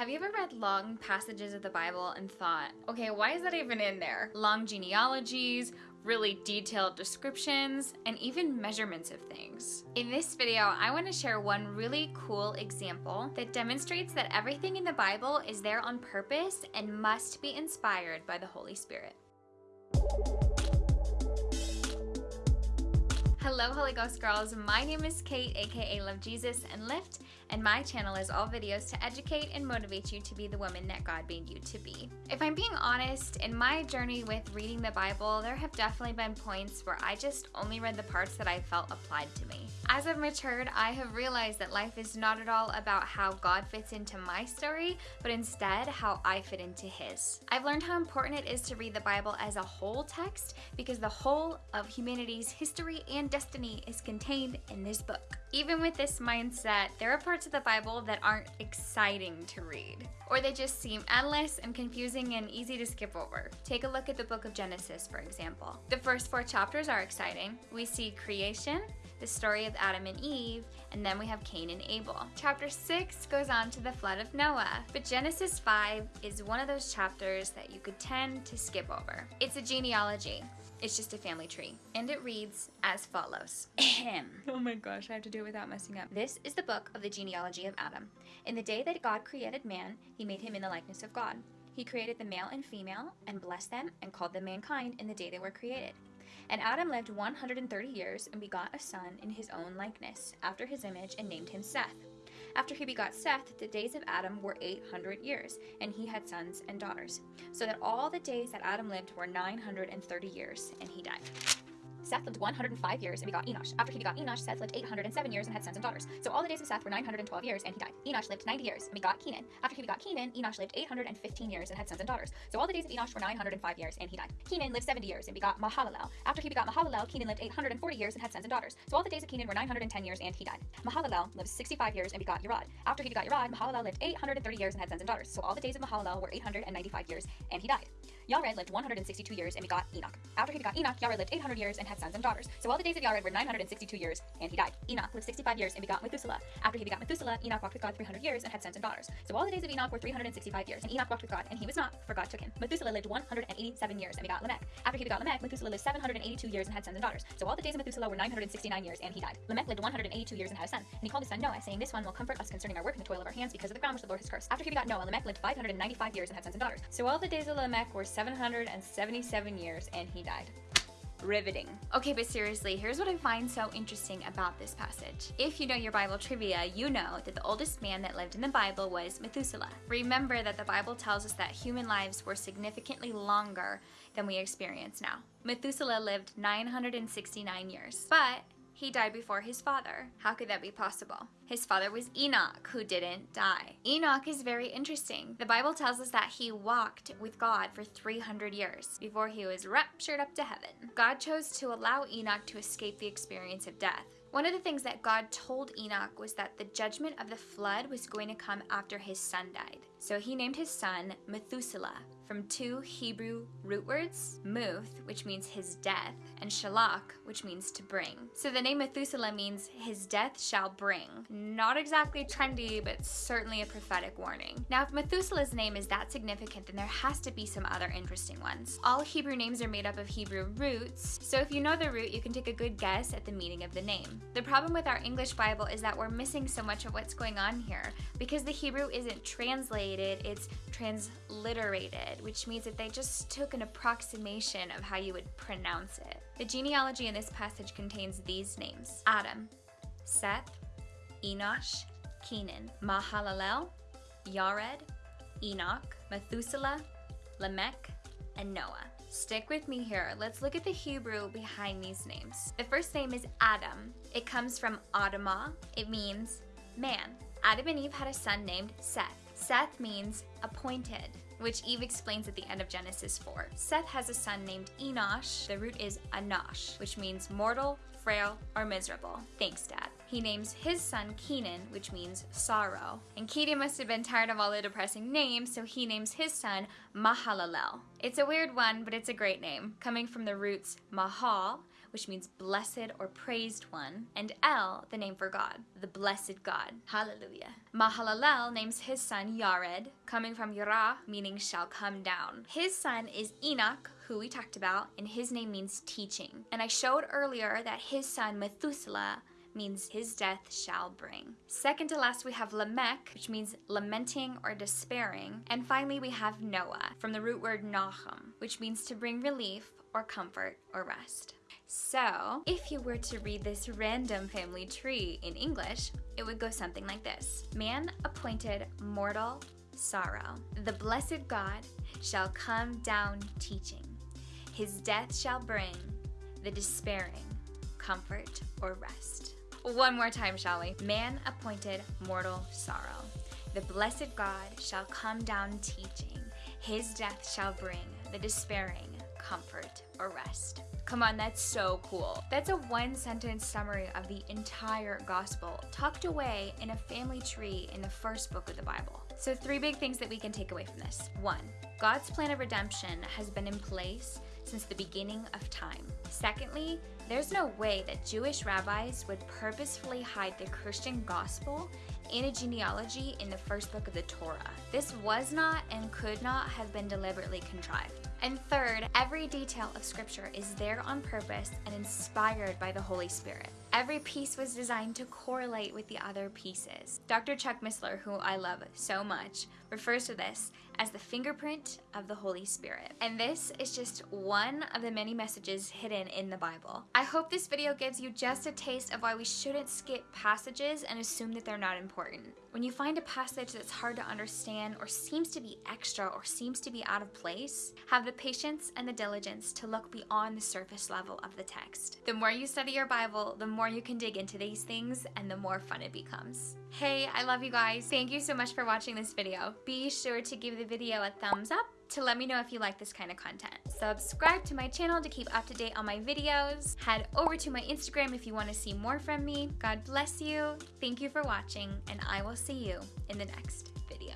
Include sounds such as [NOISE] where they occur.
Have you ever read long passages of the Bible and thought, okay, why is that even in there? Long genealogies, really detailed descriptions, and even measurements of things. In this video, I want to share one really cool example that demonstrates that everything in the Bible is there on purpose and must be inspired by the Holy Spirit. Hello Holy Ghost girls, my name is Kate aka Love Jesus and Lift and my channel is all videos to educate and motivate you to be the woman that God made you to be. If I'm being honest, in my journey with reading the Bible, there have definitely been points where I just only read the parts that I felt applied to me. As I've matured, I have realized that life is not at all about how God fits into my story, but instead how I fit into His. I've learned how important it is to read the Bible as a whole text because the whole of humanity's history and destiny is contained in this book. Even with this mindset, there are parts of the Bible that aren't exciting to read, or they just seem endless and confusing and easy to skip over. Take a look at the book of Genesis, for example. The first four chapters are exciting. We see creation, the story of Adam and Eve, and then we have Cain and Abel. Chapter 6 goes on to the flood of Noah, but Genesis 5 is one of those chapters that you could tend to skip over. It's a genealogy. It's just a family tree. And it reads as follows. [LAUGHS] oh my gosh, I have to do it without messing up. This is the book of the genealogy of Adam. In the day that God created man, he made him in the likeness of God. He created the male and female and blessed them and called them mankind in the day they were created. And Adam lived 130 years and begot a son in his own likeness, after his image, and named him Seth. After he begot Seth, the days of Adam were 800 years, and he had sons and daughters. So that all the days that Adam lived were 930 years, and he died. Seth lived 105 years and begot Enosh. After he begot Enosh, Seth lived 807 years and had sons and daughters. So all the days of Seth were 912 years and he died. Enosh lived 90 years and begot Kenan. After he begot Kenan, Enosh lived 815 years and had sons and daughters. So all the days of Enosh were 905 years and he died. Kenan lived 70 years and begot Mahalalel. After he begot Mahalalel, Kenan lived 840 years and had sons and daughters. So all the days of Kenan were 910 years and he died. Mahalalel lived 65 years and begot Yared. After he begot Yared, Mahalalel lived 830 years and had sons and daughters. So all the days of Mahalalel were 895 years and he died. Yared lived 162 years and begot Enoch. After he begot Enoch, Yared lived 800 years and had sons and daughters. So all the days of Yared were 962 years and he died. Enoch lived 65 years and begot Methuselah. After he begot Methuselah, Enoch walked with God 300 years and had sons and daughters. So all the days of Enoch were 365 years, and Enoch walked with God, and he was not, for God took him. Methuselah lived 187 years and begot Lamech. After he begot Lamech, Methuselah lived 782 years and had sons and daughters. So all the days of Methuselah were 969 years, and he died. Lamech lived 182 years and had a son, and he called his son Noah, saying, This one will comfort us concerning our work and the toil of our hands because of the ground which the Lord has cursed. After he begot Noah, Lamech lived 595 years and had sons and daughters. So all the days of Lamech were 777 years, and he died riveting. Okay, but seriously, here's what I find so interesting about this passage. If you know your Bible trivia, you know that the oldest man that lived in the Bible was Methuselah. Remember that the Bible tells us that human lives were significantly longer than we experience now. Methuselah lived 969 years, but he died before his father. How could that be possible? His father was Enoch, who didn't die. Enoch is very interesting. The Bible tells us that he walked with God for 300 years before he was raptured up to heaven. God chose to allow Enoch to escape the experience of death. One of the things that God told Enoch was that the judgment of the flood was going to come after his son died. So he named his son Methuselah, from two Hebrew root words, muth, which means his death, and shalach, which means to bring. So the name Methuselah means his death shall bring. Not exactly trendy, but certainly a prophetic warning. Now, if Methuselah's name is that significant, then there has to be some other interesting ones. All Hebrew names are made up of Hebrew roots, so if you know the root, you can take a good guess at the meaning of the name. The problem with our English Bible is that we're missing so much of what's going on here. Because the Hebrew isn't translated, it's transliterated which means that they just took an approximation of how you would pronounce it. The genealogy in this passage contains these names Adam, Seth, Enosh, Kenan, Mahalalel, Yared, Enoch, Methuselah, Lamech, and Noah. Stick with me here. Let's look at the Hebrew behind these names. The first name is Adam. It comes from Adamah. It means man. Adam and Eve had a son named Seth. Seth means appointed which Eve explains at the end of Genesis 4. Seth has a son named Enosh. The root is Anash, which means mortal, frail, or miserable. Thanks, Dad. He names his son Kenan, which means sorrow. And Kenan must have been tired of all the depressing names, so he names his son Mahalalel. It's a weird one, but it's a great name, coming from the roots Mahal, which means blessed or praised one, and El, the name for God, the blessed God. Hallelujah. Mahalalel names his son Yared, coming from Yara, meaning shall come down. His son is Enoch, who we talked about, and his name means teaching. And I showed earlier that his son Methuselah means his death shall bring. Second to last, we have Lamech, which means lamenting or despairing. And finally, we have Noah, from the root word Nahum, which means to bring relief or comfort or rest. So, if you were to read this random family tree in English, it would go something like this Man appointed mortal sorrow. The blessed God shall come down teaching. His death shall bring the despairing comfort or rest. One more time, shall we? Man appointed mortal sorrow. The blessed God shall come down teaching. His death shall bring the despairing comfort or rest. Come on, that's so cool. That's a one sentence summary of the entire gospel, tucked away in a family tree in the first book of the Bible. So, three big things that we can take away from this. One, God's plan of redemption has been in place since the beginning of time. Secondly, there's no way that Jewish rabbis would purposefully hide the Christian gospel in a genealogy in the first book of the Torah. This was not and could not have been deliberately contrived. And third, every detail of Scripture is there on purpose and inspired by the Holy Spirit. Every piece was designed to correlate with the other pieces. Dr. Chuck Missler, who I love so much, refers to this as the fingerprint of the Holy Spirit. And this is just one of the many messages hidden in the Bible. I hope this video gives you just a taste of why we shouldn't skip passages and assume that they're not important. When you find a passage that's hard to understand or seems to be extra or seems to be out of place, have the patience and the diligence to look beyond the surface level of the text. The more you study your Bible, the more you can dig into these things and the more fun it becomes. Hey, I love you guys. Thank you so much for watching this video. Be sure to give the video a thumbs up to let me know if you like this kind of content. Subscribe to my channel to keep up to date on my videos. Head over to my Instagram if you want to see more from me. God bless you. Thank you for watching, and I will see you in the next video.